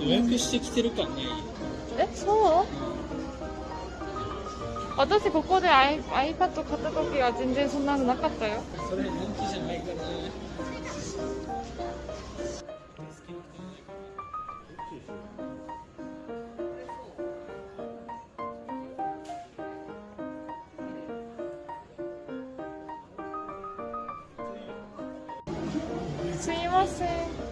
予約してきてる感ないえそう？私ここで i- iPad 買った時は全然そんなのなかったよ。それ人気じゃないからねすいません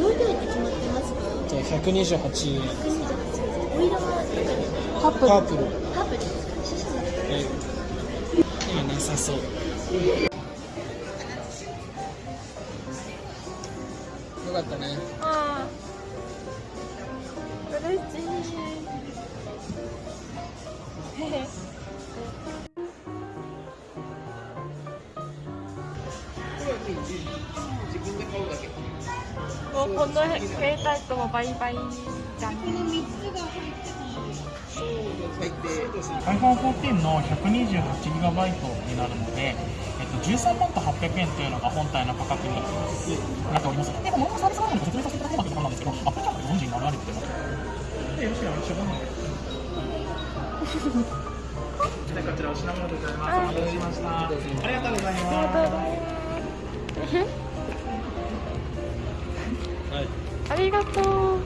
容量って決まってますかじゃあ128円お色は？パープル。パープル。パープルですかシシャのえ今なさそう。よかったね。ああ嬉しい。へへもうこの携帯ともバイバイじゃん iPhone14 の 128GB になるので、えっと、13万と800円というのが本体の価格になっております。で、このサービス画面ご説明させていただければというところなんですけど、アップルキャップでご存知になられてますで、よろしければ一緒なので。こちらお品物でございます。お待たせしました。ありがとうございます。はいりがとう。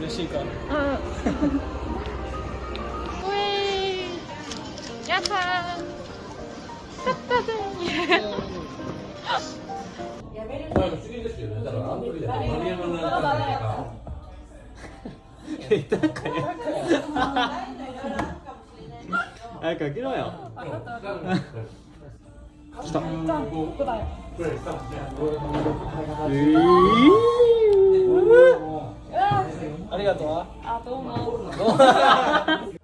嬉しいか？うん。やったやったまあですよねだからだと丸山のんか 早く開けろよ。 시작 짠 보다요 아리가또 아 너무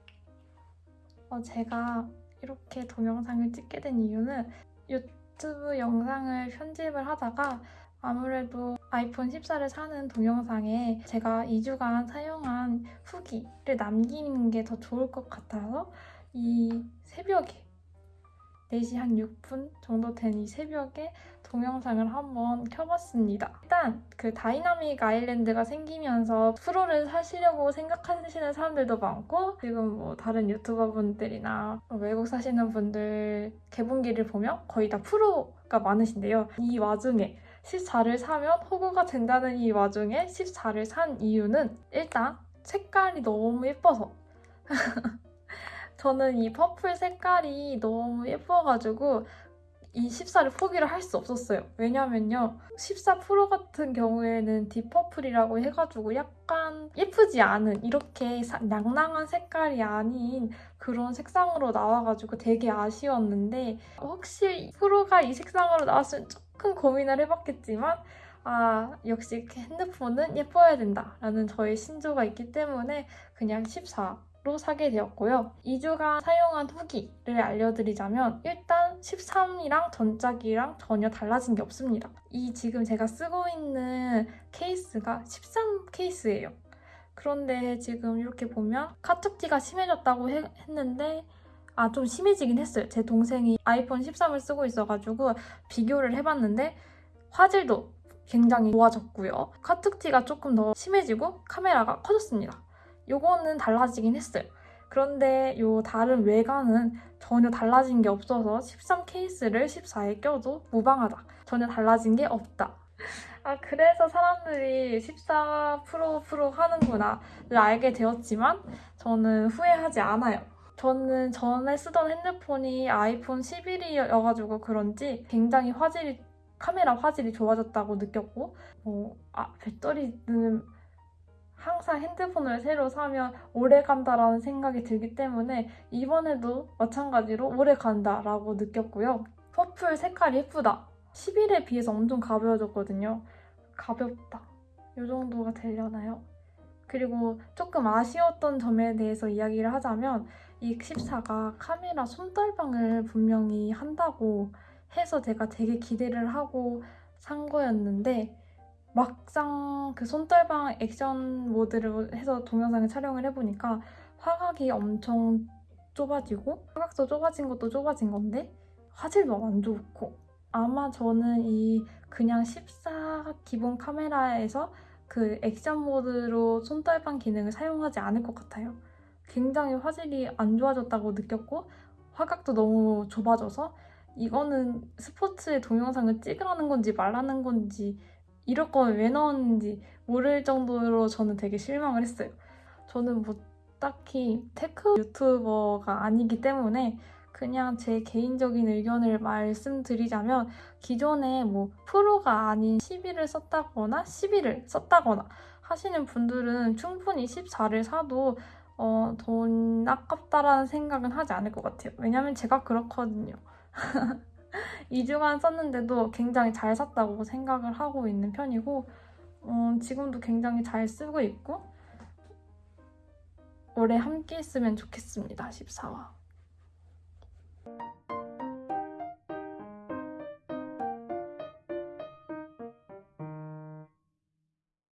어, 제가 이렇게 동영상을 찍게 된 이유는 유튜브 영상을 편집을 하다가 아무래도 아이폰 14를 사는 동영상에 제가 2주간 사용한 후기를 남기는 게 더 좋을 것 같아서 이 새벽에 4시 한 6분 정도 된 이 새벽에 동영상을 한번 켜봤습니다. 일단 그 Dynamic Island가 생기면서 프로를 사시려고 생각하시는 사람들도 많고 지금 뭐 다른 유튜버 분들이나 외국 사시는 분들 개봉기를 보면 거의 다 프로가 많으신데요. 이 와중에 14를 사면 호구가 된다는 이 와중에 14를 산 이유는 일단 색깔이 너무 예뻐서 저는 이 purple 색깔이 너무 예뻐가지고 이 14를 포기를 할 수 없었어요. 왜냐면요. 14 프로 같은 경우에는 deep purple이라고 해가지고 약간 예쁘지 않은 이렇게 사- 낭낭한 색깔이 아닌 그런 색상으로 나와가지고 되게 아쉬웠는데 혹시 프로가 이 색상으로 나왔으면 조금 고민을 해봤겠지만 아 역시 핸드폰은 예뻐야 된다라는 저의 신조가 있기 때문에 그냥 14 로 사게 되었고요. 2주간 사용한 후기를 알려드리자면 일단 13이랑 전작이랑 전혀 달라진 게 없습니다. 이 지금 제가 쓰고 있는 케이스가 13 케이스예요. 그런데 지금 이렇게 보면 카툭티가 심해졌다고 해- 했는데 아 좀 심해지긴 했어요. 제 동생이 아이폰 13을 쓰고 있어가지고 비교를 해봤는데 화질도 굉장히 좋아졌고요. 카툭티가 조금 더 심해지고 카메라가 커졌습니다. 요거는 달라지긴 했어요. 그런데 요 다른 외관은 전혀 달라진 게 없어서 13 케이스를 14에 껴도 무방하다. 전혀 달라진 게 없다. 아 그래서 사람들이 14 프로 프로 하는구나를 알게 되었지만 저는 후회하지 않아요. 저는 전에 쓰던 핸드폰이 아이폰 11이어가지고 그런지 굉장히 화질이 카메라 화질이 좋아졌다고 느꼈고 뭐, 아, 배터리는 항상 핸드폰을 새로 사면 오래 간다라는 생각이 들기 때문에 이번에도 마찬가지로 오래 간다라고 느꼈고요. 퍼플 색깔이 예쁘다. 11에 비해서 엄청 가벼워졌거든요. 가볍다. 이 정도가 되려나요? 그리고 조금 아쉬웠던 점에 대해서 이야기를 하자면 이 14가 카메라 손떨방을 분명히 한다고 해서 제가 되게 기대를 하고 산 거였는데 막상 그 손떨방 액션 모드를 해서 동영상을 촬영을 해보니까 화각이 엄청 좁아지고 화각도 좁아진 것도 좁아진 건데 화질도 안 좋고 아마 저는 이 그냥 14 기본 카메라에서 그 action mode로 손떨방 기능을 사용하지 않을 것 같아요. 굉장히 화질이 안 좋아졌다고 느꼈고 화각도 너무 좁아져서 이거는 스포츠의 동영상을 찍으라는 건지 말라는 건지 이럴 거면 왜 넣었는지 모를 정도로 저는 되게 실망을 했어요. 저는 뭐 딱히 tech 유튜버가 아니기 때문에 그냥 제 개인적인 의견을 말씀드리자면 기존에 뭐 프로가 아닌 11을 썼다거나 11을 썼다거나 하시는 분들은 충분히 14를 사도 어, 돈 아깝다라는 생각은 하지 않을 것 같아요. 왜냐면 제가 그렇거든요. 2주간 썼는데도 굉장히 잘 샀다고 생각을 하고 있는 편이고 어, 지금도 굉장히 잘 쓰고 있고 오래 함께 했으면 좋겠습니다. 14화.